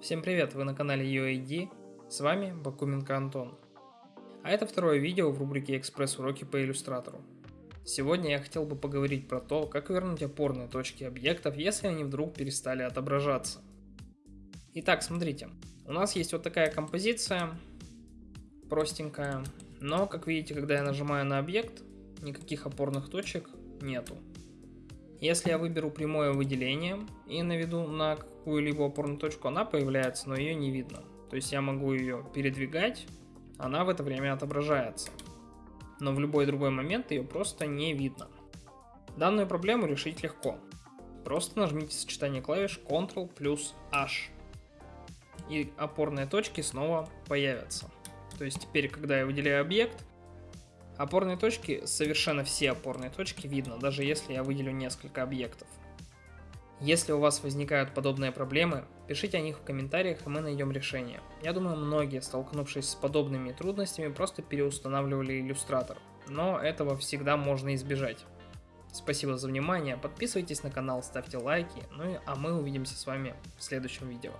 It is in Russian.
Всем привет, вы на канале UAD, с вами Бакуменко Антон. А это второе видео в рубрике экспресс-уроки по иллюстратору. Сегодня я хотел бы поговорить про то, как вернуть опорные точки объектов, если они вдруг перестали отображаться. Итак, смотрите, у нас есть вот такая композиция, простенькая, но, как видите, когда я нажимаю на объект, никаких опорных точек нету. Если я выберу прямое выделение и наведу на какую-либо опорную точку, она появляется, но ее не видно. То есть я могу ее передвигать, она в это время отображается. Но в любой другой момент ее просто не видно. Данную проблему решить легко. Просто нажмите сочетание клавиш Ctrl плюс H. И опорные точки снова появятся. То есть теперь, когда я выделяю объект, Опорные точки, совершенно все опорные точки видно, даже если я выделю несколько объектов. Если у вас возникают подобные проблемы, пишите о них в комментариях, и мы найдем решение. Я думаю, многие, столкнувшись с подобными трудностями, просто переустанавливали иллюстратор, но этого всегда можно избежать. Спасибо за внимание, подписывайтесь на канал, ставьте лайки, ну и а мы увидимся с вами в следующем видео.